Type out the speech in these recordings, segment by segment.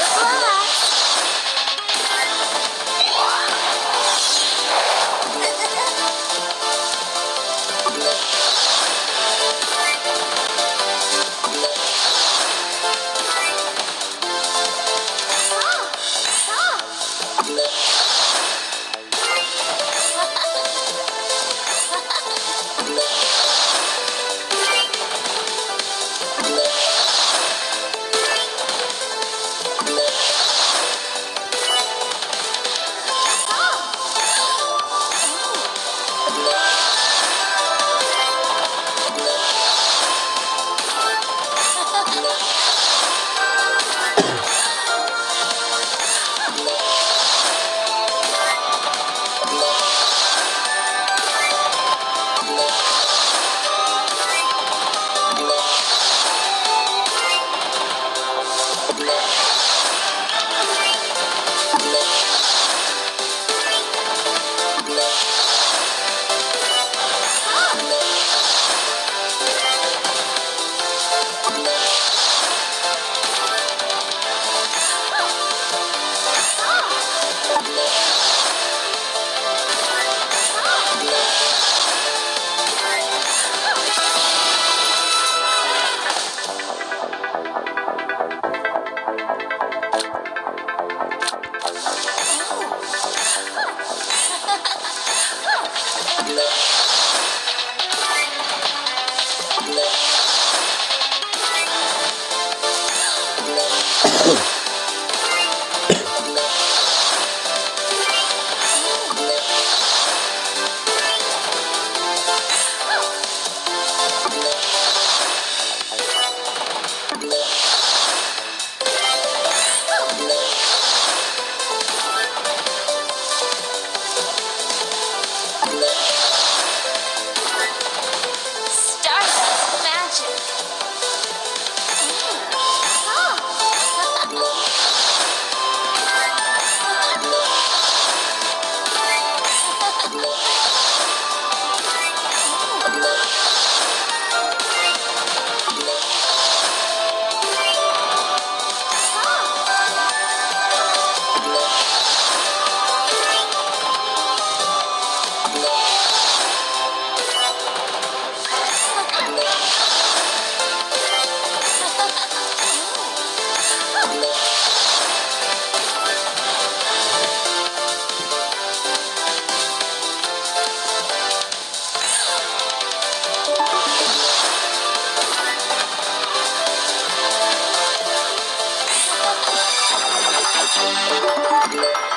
Bye. 감사합니다.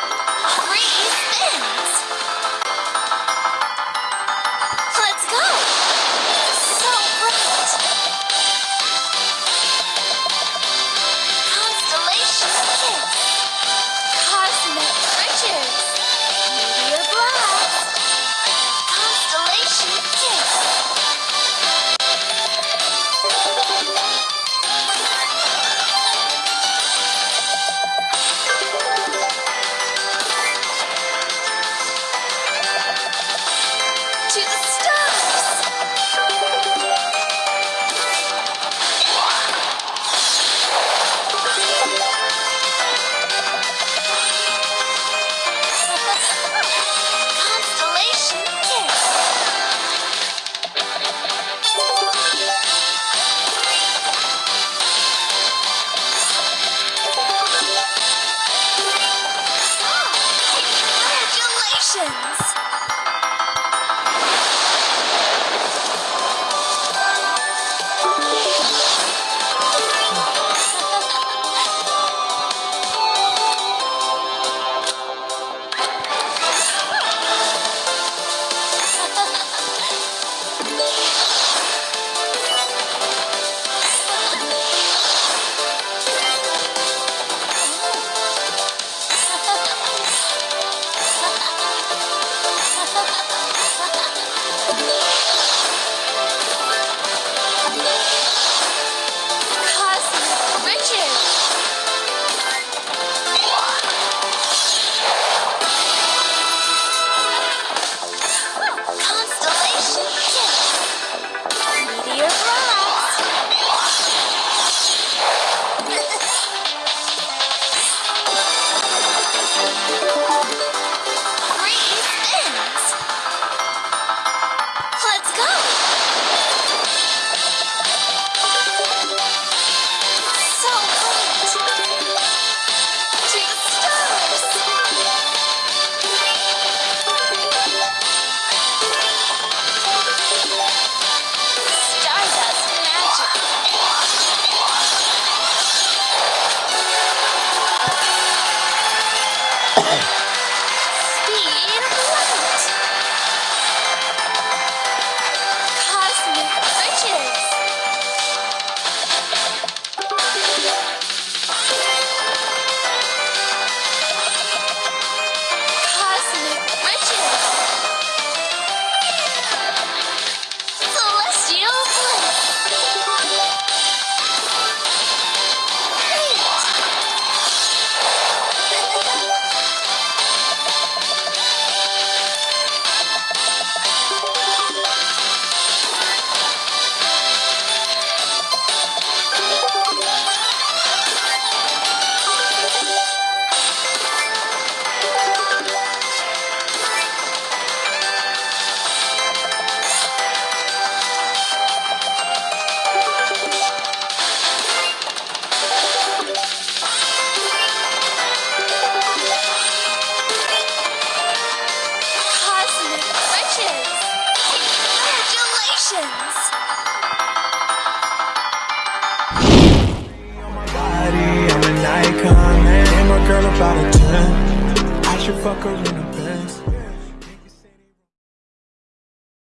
Fuck in a bed.